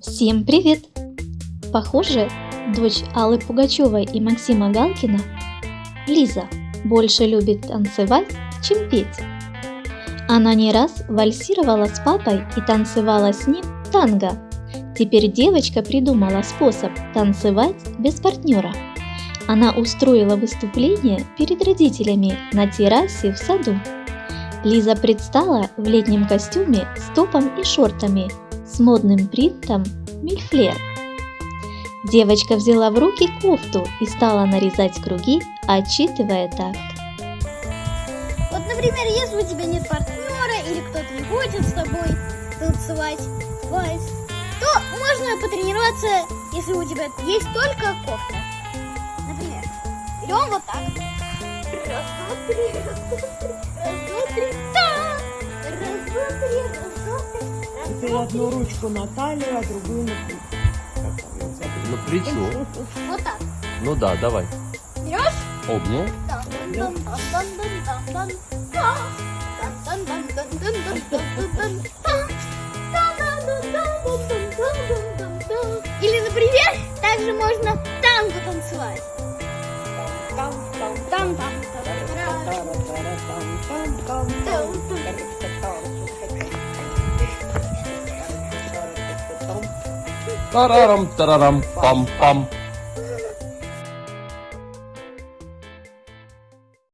Всем привет! Похоже, дочь Аллы Пугачевой и Максима Галкина, Лиза, больше любит танцевать, чем петь. Она не раз вальсировала с папой и танцевала с ним танго. Теперь девочка придумала способ танцевать без партнера. Она устроила выступление перед родителями на террасе в саду. Лиза предстала в летнем костюме с топом и шортами с модным принтом мильфлер. Девочка взяла в руки кофту и стала нарезать круги, отчитывая так. Вот, например, если у тебя нет партнера или кто-то не хочет с тобой танцевать вальс, то можно потренироваться, если у тебя есть только кофта. Например, берем вот так. Раз, два, три, раз, два, три, раз, два, три, та! Раз, два, три, раз, два, три, раз, Теперь одну ручку на талию, а другую на плечо. На плечо. Вот так. Ну да, давай. Берешь? Обнял. Или, например, также можно танго танцевать. Tararam, tararam, pam, pam.